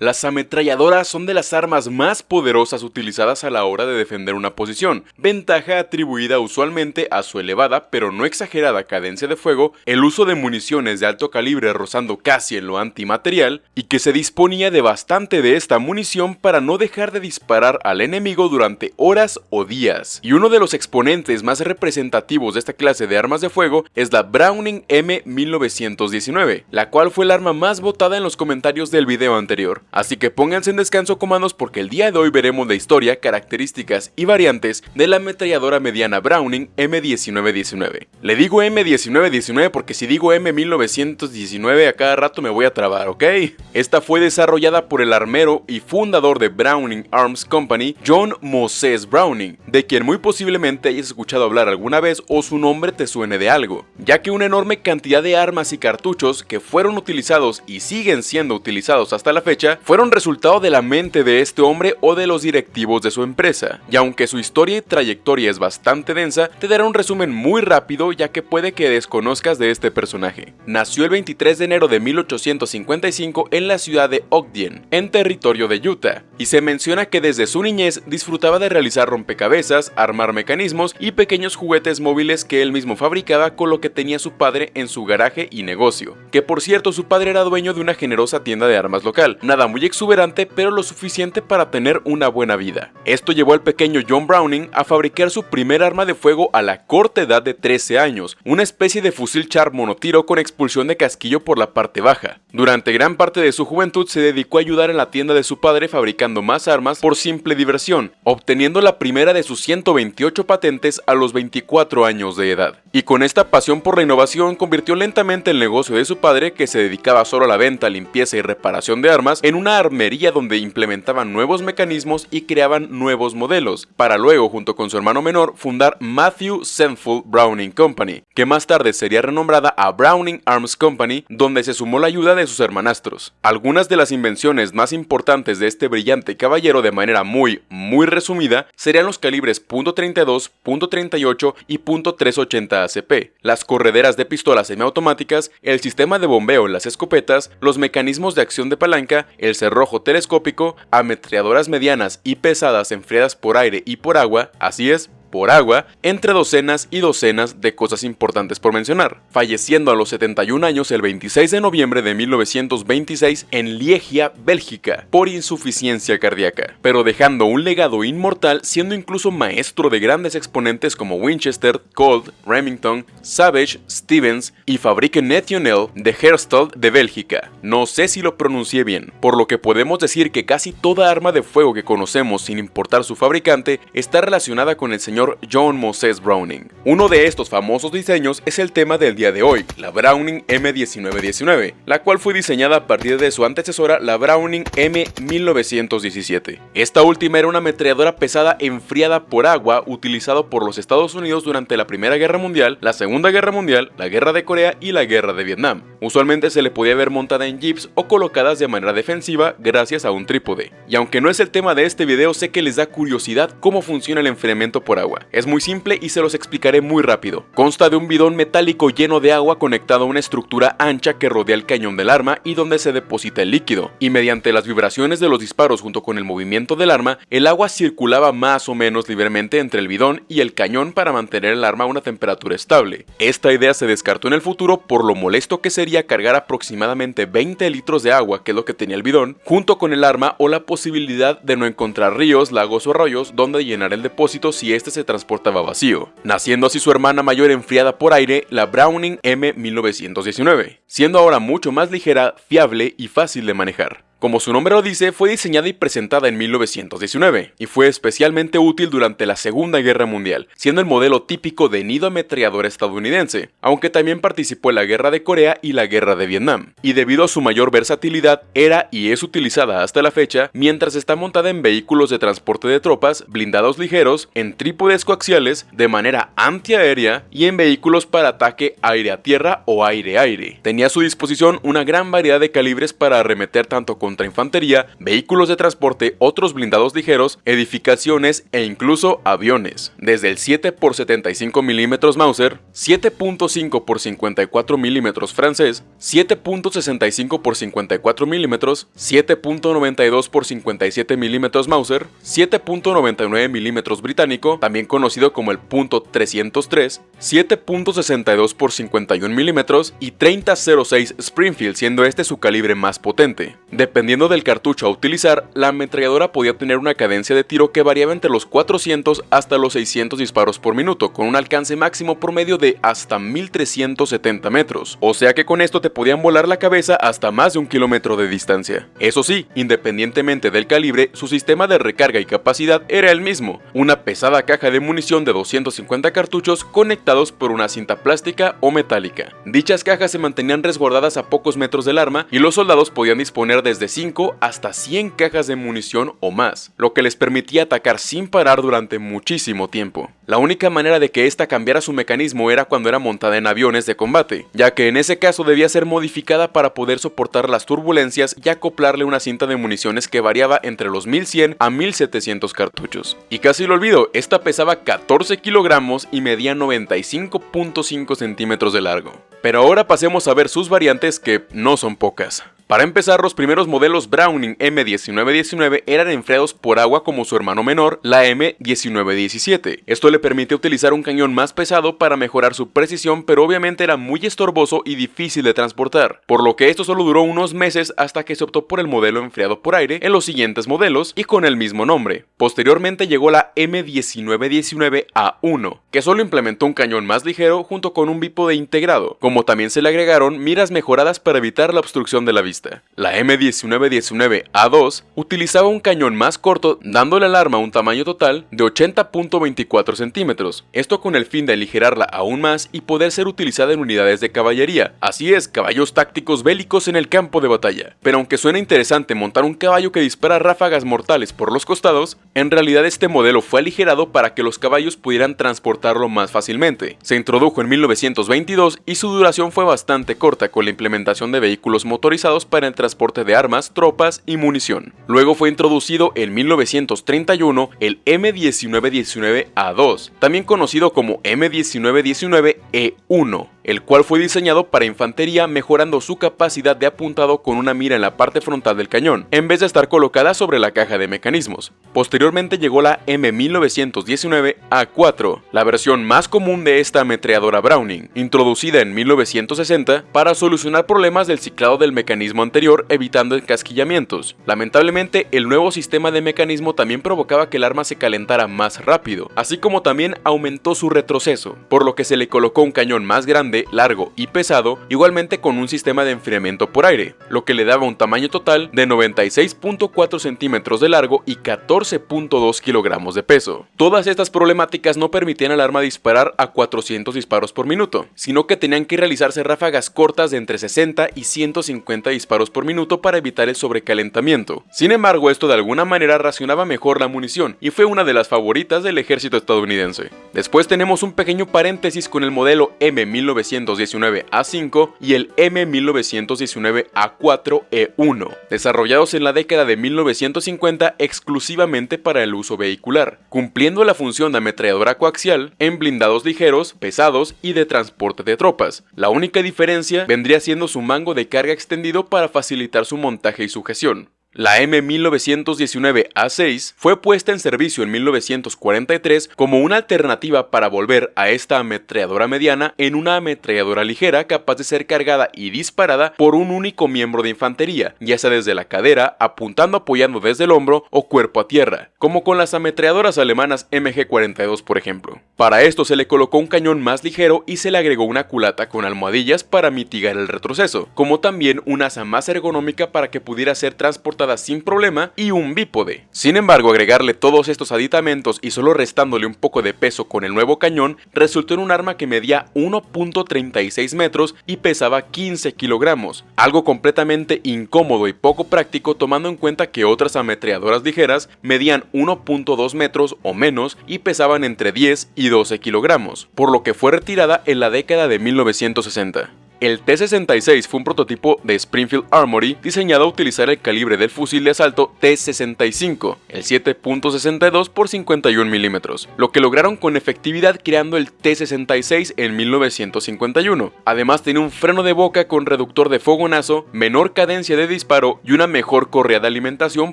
Las ametralladoras son de las armas más poderosas utilizadas a la hora de defender una posición, ventaja atribuida usualmente a su elevada pero no exagerada cadencia de fuego, el uso de municiones de alto calibre rozando casi en lo antimaterial, y que se disponía de bastante de esta munición para no dejar de disparar al enemigo durante horas o días. Y uno de los exponentes más representativos de esta clase de armas de fuego es la Browning M1919, la cual fue el arma más votada en los comentarios del video anterior. Así que pónganse en descanso comandos porque el día de hoy veremos la historia, características y variantes de la ametralladora mediana Browning M1919. Le digo M1919 porque si digo M1919 a cada rato me voy a trabar, ¿ok? Esta fue desarrollada por el armero y fundador de Browning Arms Company, John Moses Browning, de quien muy posiblemente hayas escuchado hablar alguna vez o su nombre te suene de algo, ya que una enorme cantidad de armas y cartuchos que fueron utilizados y siguen siendo utilizados hasta la fecha fueron resultado de la mente de este hombre o de los directivos de su empresa, y aunque su historia y trayectoria es bastante densa, te daré un resumen muy rápido ya que puede que desconozcas de este personaje. Nació el 23 de enero de 1855 en la ciudad de Ogden, en territorio de Utah, y se menciona que desde su niñez disfrutaba de realizar rompecabezas, armar mecanismos y pequeños juguetes móviles que él mismo fabricaba con lo que tenía su padre en su garaje y negocio, que por cierto su padre era dueño de una generosa tienda de armas local, nada muy exuberante, pero lo suficiente para tener una buena vida. Esto llevó al pequeño John Browning a fabricar su primer arma de fuego a la corta edad de 13 años, una especie de fusil char monotiro con expulsión de casquillo por la parte baja. Durante gran parte de su juventud se dedicó a ayudar en la tienda de su padre fabricando más armas por simple diversión, obteniendo la primera de sus 128 patentes a los 24 años de edad. Y con esta pasión por la innovación convirtió lentamente el negocio de su padre, que se dedicaba solo a la venta, limpieza y reparación de armas, en una armería donde implementaban nuevos mecanismos y creaban nuevos modelos, para luego, junto con su hermano menor, fundar Matthew Senful Browning Company, que más tarde sería renombrada a Browning Arms Company, donde se sumó la ayuda de sus hermanastros. Algunas de las invenciones más importantes de este brillante caballero de manera muy, muy resumida, serían los calibres .32, .38 y .380 ACP, las correderas de pistolas semiautomáticas, el sistema de bombeo en las escopetas, los mecanismos de acción de palanca, el cerrojo telescópico, ametralladoras medianas y pesadas enfriadas por aire y por agua, así es, por agua, entre docenas y docenas de cosas importantes por mencionar, falleciendo a los 71 años el 26 de noviembre de 1926 en Liegia, Bélgica, por insuficiencia cardíaca, pero dejando un legado inmortal siendo incluso maestro de grandes exponentes como Winchester, Colt, Remington, Savage, Stevens y Fabrique National de Herstal de Bélgica. No sé si lo pronuncié bien, por lo que podemos decir que casi toda arma de fuego que conocemos sin importar su fabricante está relacionada con el señor John Moses Browning. Uno de estos famosos diseños es el tema del día de hoy, la Browning M1919, la cual fue diseñada a partir de su antecesora, la Browning M1917. Esta última era una ametralladora pesada enfriada por agua utilizado por los Estados Unidos durante la Primera Guerra Mundial, la Segunda Guerra Mundial, la Guerra de Corea y la Guerra de Vietnam. Usualmente se le podía ver montada en jeeps o colocadas de manera defensiva gracias a un trípode. Y aunque no es el tema de este video, sé que les da curiosidad cómo funciona el enfriamiento por agua es muy simple y se los explicaré muy rápido. Consta de un bidón metálico lleno de agua conectado a una estructura ancha que rodea el cañón del arma y donde se deposita el líquido, y mediante las vibraciones de los disparos junto con el movimiento del arma, el agua circulaba más o menos libremente entre el bidón y el cañón para mantener el arma a una temperatura estable. Esta idea se descartó en el futuro por lo molesto que sería cargar aproximadamente 20 litros de agua, que es lo que tenía el bidón, junto con el arma o la posibilidad de no encontrar ríos, lagos o arroyos donde llenar el depósito si este se se transportaba vacío, naciendo así su hermana mayor enfriada por aire, la Browning M1919, siendo ahora mucho más ligera, fiable y fácil de manejar. Como su nombre lo dice, fue diseñada y presentada en 1919, y fue especialmente útil durante la Segunda Guerra Mundial, siendo el modelo típico de nido ametrallador estadounidense, aunque también participó en la Guerra de Corea y la Guerra de Vietnam, y debido a su mayor versatilidad, era y es utilizada hasta la fecha mientras está montada en vehículos de transporte de tropas, blindados ligeros, en trípodes coaxiales, de manera antiaérea y en vehículos para ataque aire a tierra o aire-aire. Tenía a su disposición una gran variedad de calibres para arremeter tanto con contra infantería, vehículos de transporte, otros blindados ligeros, edificaciones e incluso aviones. Desde el 7 x 75 mm Mauser, 7.5 x 54 mm francés, 7.65 x 54 mm, 7.92 x 57 mm Mauser, 7.99 mm británico, también conocido como el .303, 7.62 x 51 mm y 3006 Springfield, siendo este su calibre más potente. Dependiendo del cartucho a utilizar, la ametralladora podía tener una cadencia de tiro que variaba entre los 400 hasta los 600 disparos por minuto, con un alcance máximo promedio de hasta 1370 metros, o sea que con esto te podían volar la cabeza hasta más de un kilómetro de distancia. Eso sí, independientemente del calibre, su sistema de recarga y capacidad era el mismo, una pesada caja de munición de 250 cartuchos conectados por una cinta plástica o metálica. Dichas cajas se mantenían resguardadas a pocos metros del arma y los soldados podían disponer desde 5 hasta 100 cajas de munición o más, lo que les permitía atacar sin parar durante muchísimo tiempo. La única manera de que esta cambiara su mecanismo era cuando era montada en aviones de combate, ya que en ese caso debía ser modificada para poder soportar las turbulencias y acoplarle una cinta de municiones que variaba entre los 1100 a 1700 cartuchos. Y casi lo olvido, esta pesaba 14 kilogramos y medía 95.5 centímetros de largo. Pero ahora pasemos a ver sus variantes que no son pocas. Para empezar, los primeros modelos Browning M1919 eran enfriados por agua como su hermano menor, la M1917. Esto le permite utilizar un cañón más pesado para mejorar su precisión, pero obviamente era muy estorboso y difícil de transportar, por lo que esto solo duró unos meses hasta que se optó por el modelo enfriado por aire en los siguientes modelos y con el mismo nombre. Posteriormente llegó la M1919A1, que solo implementó un cañón más ligero junto con un bípode integrado, como también se le agregaron miras mejoradas para evitar la obstrucción de la vista. La M1919A2 utilizaba un cañón más corto dándole al arma un tamaño total de 80.24 centímetros, esto con el fin de aligerarla aún más y poder ser utilizada en unidades de caballería, así es, caballos tácticos bélicos en el campo de batalla. Pero aunque suena interesante montar un caballo que dispara ráfagas mortales por los costados, en realidad este modelo fue aligerado para que los caballos pudieran transportarlo más fácilmente. Se introdujo en 1922 y su duración fue bastante corta con la implementación de vehículos motorizados para el transporte de armas, tropas y munición. Luego fue introducido en 1931 el M1919A2, también conocido como M1919E1, el cual fue diseñado para infantería mejorando su capacidad de apuntado con una mira en la parte frontal del cañón, en vez de estar colocada sobre la caja de mecanismos. Posteriormente llegó la M1919A4, la versión más común de esta ametralladora Browning, introducida en 1960 para solucionar problemas del ciclado del mecanismo anterior evitando encasquillamientos. Lamentablemente, el nuevo sistema de mecanismo también provocaba que el arma se calentara más rápido, así como también aumentó su retroceso, por lo que se le colocó un cañón más grande largo y pesado, igualmente con un sistema de enfriamiento por aire, lo que le daba un tamaño total de 96.4 centímetros de largo y 14.2 kilogramos de peso. Todas estas problemáticas no permitían al arma disparar a 400 disparos por minuto, sino que tenían que realizarse ráfagas cortas de entre 60 y 150 disparos por minuto para evitar el sobrecalentamiento. Sin embargo, esto de alguna manera racionaba mejor la munición y fue una de las favoritas del ejército estadounidense. Después tenemos un pequeño paréntesis con el modelo M1900 1919A5 y el M1919A4E1, desarrollados en la década de 1950 exclusivamente para el uso vehicular, cumpliendo la función de ametralladora coaxial en blindados ligeros, pesados y de transporte de tropas. La única diferencia vendría siendo su mango de carga extendido para facilitar su montaje y sujeción. La M1919A6 fue puesta en servicio en 1943 como una alternativa para volver a esta ametralladora mediana en una ametralladora ligera capaz de ser cargada y disparada por un único miembro de infantería, ya sea desde la cadera, apuntando apoyando desde el hombro o cuerpo a tierra, como con las ametralladoras alemanas MG42 por ejemplo. Para esto se le colocó un cañón más ligero y se le agregó una culata con almohadillas para mitigar el retroceso, como también una asa más ergonómica para que pudiera ser transportada sin problema y un bípode. Sin embargo, agregarle todos estos aditamentos y solo restándole un poco de peso con el nuevo cañón, resultó en un arma que medía 1.36 metros y pesaba 15 kilogramos, algo completamente incómodo y poco práctico tomando en cuenta que otras ametralladoras ligeras medían 1.2 metros o menos y pesaban entre 10 y 12 kilogramos, por lo que fue retirada en la década de 1960. El T-66 fue un prototipo de Springfield Armory diseñado a utilizar el calibre del fusil de asalto T-65, el 7.62 x 51 milímetros, lo que lograron con efectividad creando el T-66 en 1951. Además tenía un freno de boca con reductor de fogonazo, menor cadencia de disparo y una mejor correa de alimentación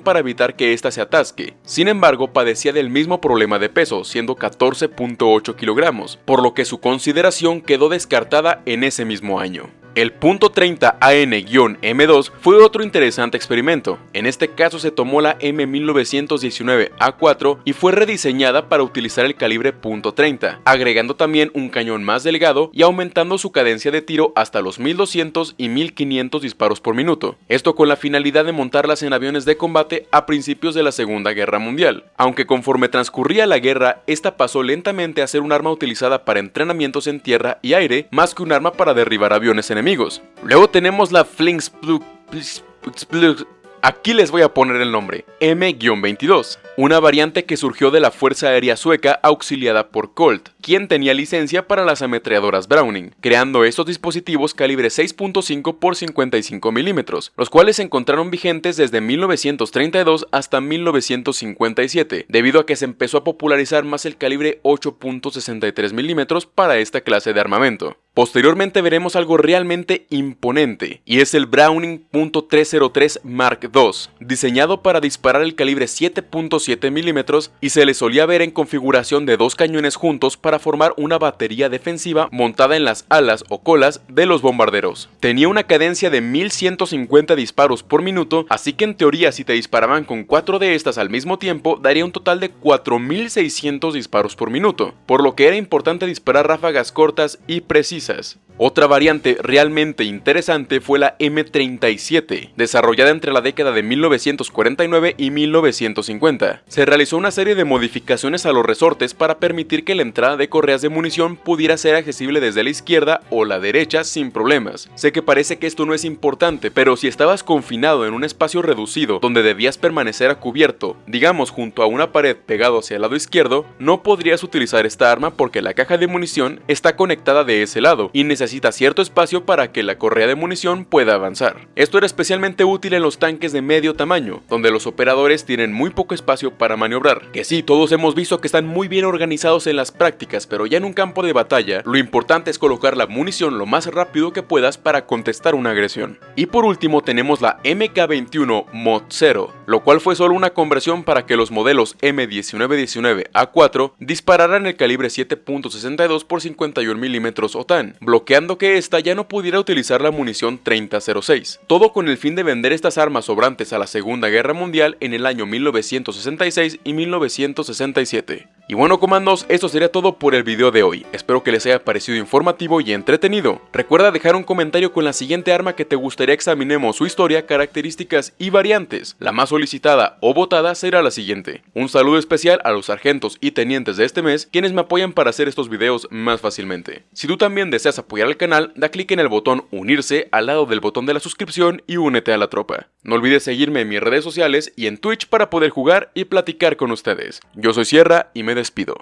para evitar que ésta se atasque. Sin embargo, padecía del mismo problema de peso, siendo 14.8 kilogramos, por lo que su consideración quedó descartada en ese mismo año. El punto 30 AN-M2 fue otro interesante experimento. En este caso se tomó la M1919A4 y fue rediseñada para utilizar el calibre .30, agregando también un cañón más delgado y aumentando su cadencia de tiro hasta los 1200 y 1500 disparos por minuto. Esto con la finalidad de montarlas en aviones de combate a principios de la Segunda Guerra Mundial. Aunque conforme transcurría la guerra, esta pasó lentamente a ser un arma utilizada para entrenamientos en tierra y aire más que un arma para derribar aviones enemigos Luego tenemos la Flingsplug... Aquí les voy a poner el nombre, M-22, una variante que surgió de la Fuerza Aérea Sueca auxiliada por Colt, quien tenía licencia para las ametralladoras Browning, creando estos dispositivos calibre 6.5 x 55 milímetros, los cuales se encontraron vigentes desde 1932 hasta 1957, debido a que se empezó a popularizar más el calibre 8.63 milímetros para esta clase de armamento. Posteriormente veremos algo realmente imponente, y es el Browning .303 Mark II, diseñado para disparar el calibre 7.7 milímetros y se le solía ver en configuración de dos cañones juntos para formar una batería defensiva montada en las alas o colas de los bombarderos. Tenía una cadencia de 1150 disparos por minuto, así que en teoría si te disparaban con cuatro de estas al mismo tiempo daría un total de 4600 disparos por minuto, por lo que era importante disparar ráfagas cortas y precisas says. Otra variante realmente interesante fue la M37, desarrollada entre la década de 1949 y 1950. Se realizó una serie de modificaciones a los resortes para permitir que la entrada de correas de munición pudiera ser accesible desde la izquierda o la derecha sin problemas. Sé que parece que esto no es importante, pero si estabas confinado en un espacio reducido donde debías permanecer a cubierto, digamos junto a una pared pegado hacia el lado izquierdo, no podrías utilizar esta arma porque la caja de munición está conectada de ese lado y necesita cierto espacio para que la correa de munición pueda avanzar. Esto era especialmente útil en los tanques de medio tamaño, donde los operadores tienen muy poco espacio para maniobrar. Que sí, todos hemos visto que están muy bien organizados en las prácticas, pero ya en un campo de batalla, lo importante es colocar la munición lo más rápido que puedas para contestar una agresión. Y por último tenemos la MK21 Mod 0, lo cual fue solo una conversión para que los modelos M1919A4 dispararan el calibre 7.62 x 51 mm OTAN, bloqueando que ésta ya no pudiera utilizar la munición 3006, todo con el fin de vender estas armas sobrantes a la Segunda Guerra Mundial en el año 1966 y 1967. Y bueno comandos, esto sería todo por el video de hoy, espero que les haya parecido informativo y entretenido. Recuerda dejar un comentario con la siguiente arma que te gustaría examinemos su historia, características y variantes. La más solicitada o votada será la siguiente. Un saludo especial a los sargentos y tenientes de este mes, quienes me apoyan para hacer estos videos más fácilmente. Si tú también deseas apoyar al canal, da clic en el botón unirse al lado del botón de la suscripción y únete a la tropa. No olvides seguirme en mis redes sociales y en Twitch para poder jugar y platicar con ustedes. Yo soy Sierra y me despido.